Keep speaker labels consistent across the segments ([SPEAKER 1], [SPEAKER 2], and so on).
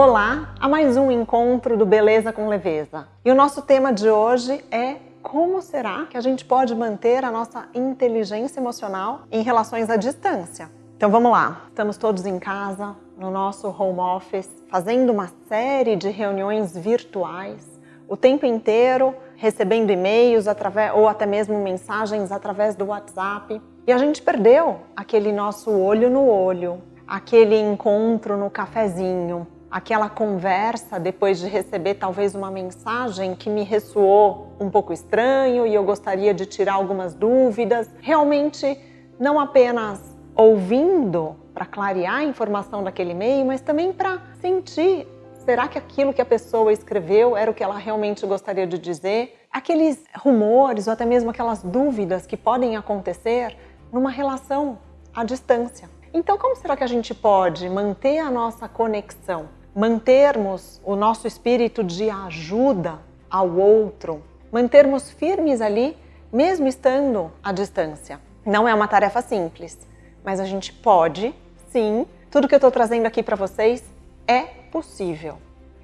[SPEAKER 1] Olá a mais um encontro do Beleza com Leveza. E o nosso tema de hoje é como será que a gente pode manter a nossa inteligência emocional em relações à distância? Então vamos lá, estamos todos em casa, no nosso home office, fazendo uma série de reuniões virtuais, o tempo inteiro recebendo e-mails ou até mesmo mensagens através do WhatsApp. E a gente perdeu aquele nosso olho no olho, aquele encontro no cafezinho, aquela conversa depois de receber talvez uma mensagem que me ressoou um pouco estranho e eu gostaria de tirar algumas dúvidas. Realmente não apenas ouvindo para clarear a informação daquele e-mail, mas também para sentir será que aquilo que a pessoa escreveu era o que ela realmente gostaria de dizer? Aqueles rumores ou até mesmo aquelas dúvidas que podem acontecer numa relação à distância. Então como será que a gente pode manter a nossa conexão? mantermos o nosso espírito de ajuda ao outro, mantermos firmes ali, mesmo estando à distância. Não é uma tarefa simples, mas a gente pode, sim. Tudo que eu estou trazendo aqui para vocês é possível.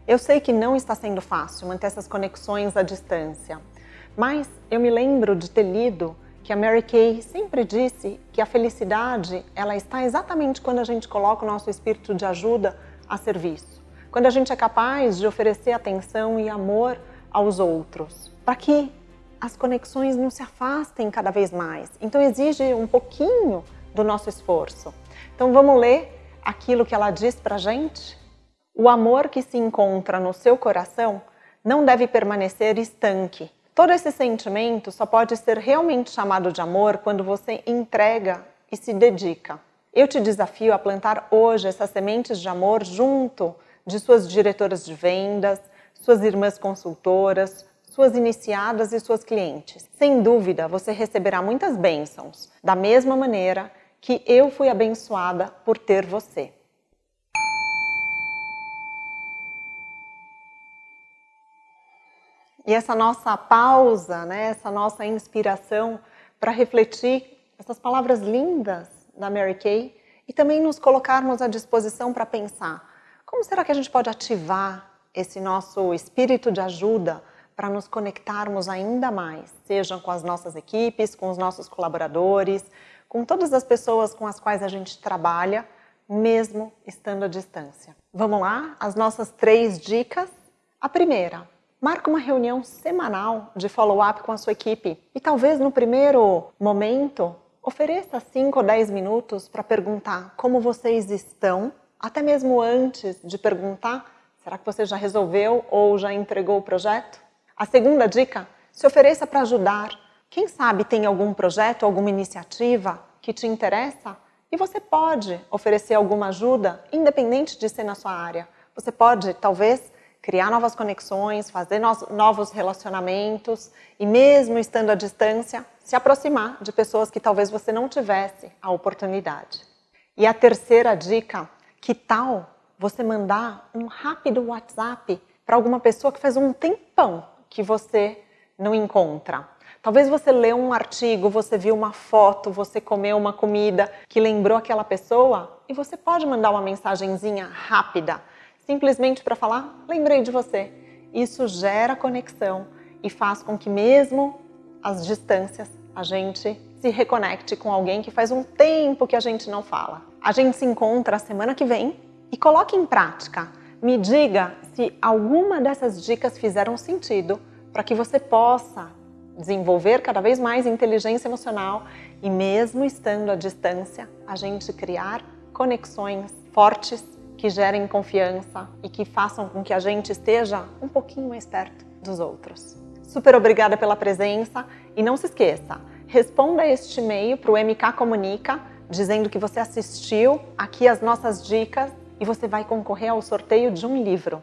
[SPEAKER 1] Eu sei que não está sendo fácil manter essas conexões à distância, mas eu me lembro de ter lido que a Mary Kay sempre disse que a felicidade ela está exatamente quando a gente coloca o nosso espírito de ajuda a serviço quando a gente é capaz de oferecer atenção e amor aos outros, para que as conexões não se afastem cada vez mais. Então exige um pouquinho do nosso esforço. Então vamos ler aquilo que ela diz para gente? O amor que se encontra no seu coração não deve permanecer estanque. Todo esse sentimento só pode ser realmente chamado de amor quando você entrega e se dedica. Eu te desafio a plantar hoje essas sementes de amor junto de suas diretoras de vendas, suas irmãs consultoras, suas iniciadas e suas clientes. Sem dúvida, você receberá muitas bênçãos, da mesma maneira que eu fui abençoada por ter você. E essa nossa pausa, né, essa nossa inspiração para refletir essas palavras lindas da Mary Kay e também nos colocarmos à disposição para pensar como será que a gente pode ativar esse nosso espírito de ajuda para nos conectarmos ainda mais, sejam com as nossas equipes, com os nossos colaboradores, com todas as pessoas com as quais a gente trabalha, mesmo estando à distância. Vamos lá? As nossas três dicas. A primeira, marque uma reunião semanal de follow-up com a sua equipe e talvez no primeiro momento ofereça 5 ou 10 minutos para perguntar como vocês estão até mesmo antes de perguntar, será que você já resolveu ou já entregou o projeto? A segunda dica, se ofereça para ajudar. Quem sabe tem algum projeto, alguma iniciativa que te interessa e você pode oferecer alguma ajuda, independente de ser na sua área. Você pode, talvez, criar novas conexões, fazer novos relacionamentos e mesmo estando à distância, se aproximar de pessoas que talvez você não tivesse a oportunidade. E a terceira dica que tal você mandar um rápido WhatsApp para alguma pessoa que faz um tempão que você não encontra? Talvez você leu um artigo, você viu uma foto, você comeu uma comida que lembrou aquela pessoa e você pode mandar uma mensagenzinha rápida, simplesmente para falar, lembrei de você. Isso gera conexão e faz com que mesmo às distâncias a gente se reconecte com alguém que faz um tempo que a gente não fala. A gente se encontra semana que vem e coloque em prática. Me diga se alguma dessas dicas fizeram sentido para que você possa desenvolver cada vez mais inteligência emocional e mesmo estando à distância, a gente criar conexões fortes que gerem confiança e que façam com que a gente esteja um pouquinho mais perto dos outros. Super obrigada pela presença e não se esqueça, responda este e-mail para o MK Comunica, dizendo que você assistiu aqui as nossas dicas e você vai concorrer ao sorteio de um livro.